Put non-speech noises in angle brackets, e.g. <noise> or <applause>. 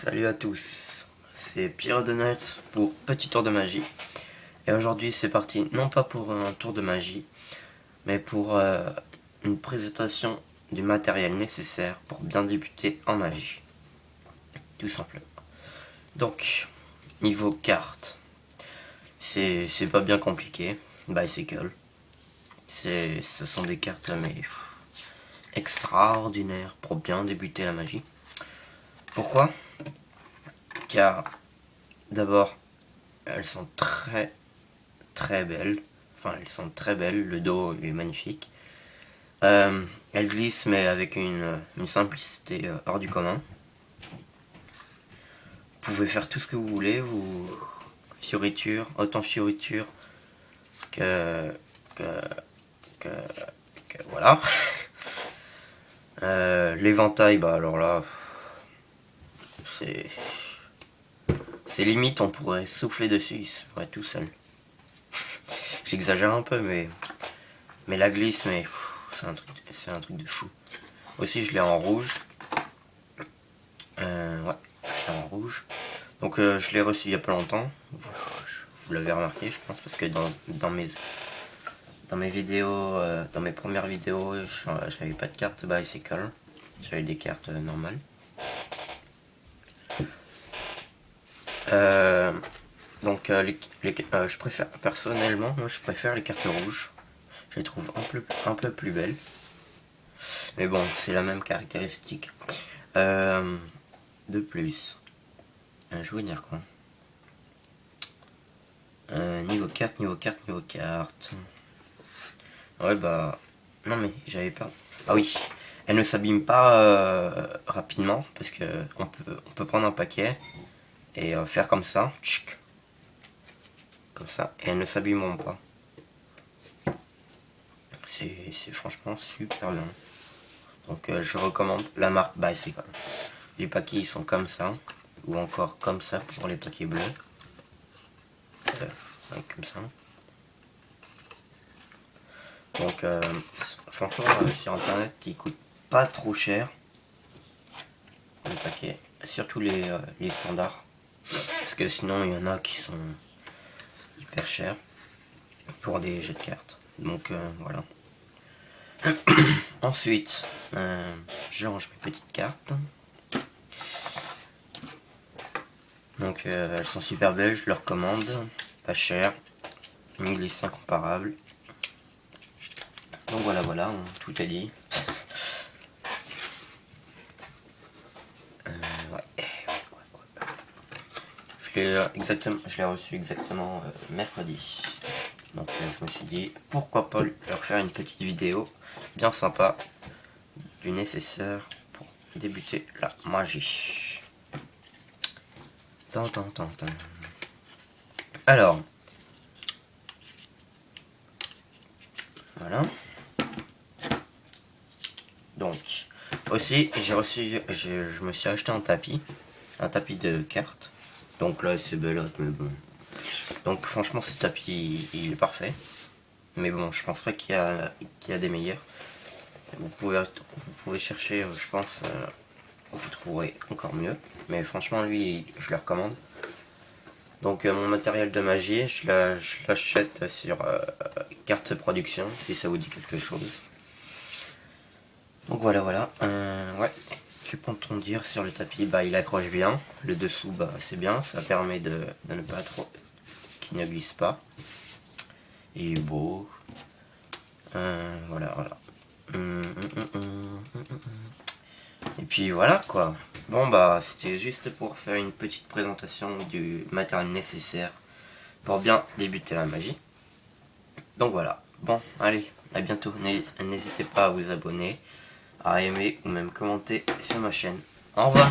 Salut à tous, c'est Pierre Donuts pour Petit Tour de Magie. Et aujourd'hui c'est parti, non pas pour un tour de magie, mais pour euh, une présentation du matériel nécessaire pour bien débuter en magie. Tout simplement. Donc, niveau carte, c'est pas bien compliqué. Bicycle. Ce sont des cartes mais extraordinaires pour bien débuter la magie. Pourquoi? Car d'abord, elles sont très très belles. Enfin, elles sont très belles. Le dos est magnifique. Euh, elles glissent mais avec une, simplicité euh, hors du commun. Vous pouvez faire tout ce que vous voulez. Vous fioritures, autant fioritures que, que, que, que voilà. <laughs> Euh, l'éventail, bah alors là, c'est... C'est limite, on pourrait souffler dessus, il tout seul. J'exagère un peu, mais... Mais la glisse, mais... C'est un, truc, un truc de fou. Aussi, je l'ai en rouge. Euh, ouais, je l'ai en rouge. Donc, euh, je l'ai reçu il y a pas longtemps. Vous l'avez remarqué, je pense, parce que dans, dans mes... Dans mes vidéos, euh, dans mes premières vidéos, je n'avais pas de carte bicycle. J'avais des cartes normales. Euh, donc euh, euh, je préfère personnellement, moi je préfère les cartes rouges. Je les trouve un peu, un peu plus belles. Mais bon, c'est la même caractéristique. de plus, vais dire quoi Niveau carte, niveau carte, niveau carte. Ouais bah... Non mais j'avais pas... Ah oui, elle ne s'abîme pas rapidement parce que on peut, on peut prendre un paquet et euh, faire comme ça, comme ça, et elles ne s'abîmeront pas. C'est franchement super bien. Donc euh, je recommande la marque Bicycle. Les paquets ils sont comme ça, ou encore comme ça pour les paquets bleus. Euh, comme ça. Donc franchement sur internet ils coûtent pas trop cher. Les paquets, surtout les, les standards. Parce que sinon, il y en a qui sont hyper chers pour des jeux de cartes. Donc, euh, voilà. <clears throat> Ensuite, euh, je range mes petites cartes. Donc, euh, elles sont super belles, je leur commande. Pas cher. Une incomparable. Donc voilà, voilà, tout est dit. <laughs> exactement, je l'ai reçu exactement euh, mercredi. Donc euh, je me suis dit, pourquoi pas leur faire une petite vidéo bien sympa du nécessaire pour débuter la magie. Alors, voilà. Donc, aussi, j'ai reçu, je, je me suis acheté un tapis, un tapis de cartes. Donc là, c'est belote, mais bon. Donc franchement, ce tapis, il, est parfait. Mais bon, je pense pas qu'il y, a, y a des meilleurs. Vous pouvez, vous pouvez chercher, euh, je pense, euh, vous trouverez encore mieux. Mais franchement, lui, je le recommande. Donc euh, mon matériel de magie, je l'achète sur carte production, si ça vous dit quelque chose. Donc voilà, voilà. Dire sur le tapis Bah il accroche bien, le dessous bah c'est bien, ça permet de, ne pas trop qu'il ne glisse pas. Il est beau. Euh, voilà, voilà. Hum, hum, hum, Et puis voilà quoi. Bon bah c'était juste pour faire une petite présentation du matériel nécessaire pour bien débuter la magie. Donc voilà. Bon, allez, à bientôt. N'hésitez pas à vous abonner à aimer ou même commenter sur ma chaîne. Au revoir